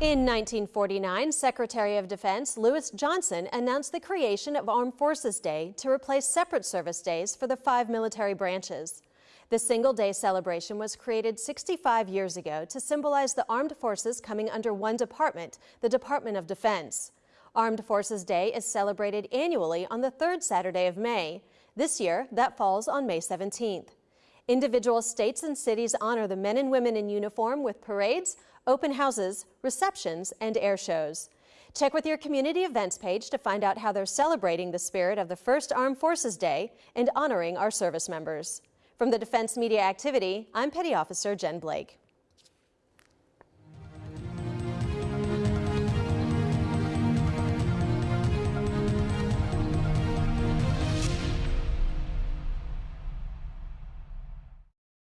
In 1949, Secretary of Defense Louis Johnson announced the creation of Armed Forces Day to replace separate service days for the five military branches. The single day celebration was created 65 years ago to symbolize the armed forces coming under one department, the Department of Defense. Armed Forces Day is celebrated annually on the third Saturday of May. This year, that falls on May 17th. Individual states and cities honor the men and women in uniform with parades, open houses, receptions, and air shows. Check with your community events page to find out how they're celebrating the spirit of the First Armed Forces Day and honoring our service members. From the Defense Media Activity, I'm Petty Officer Jen Blake.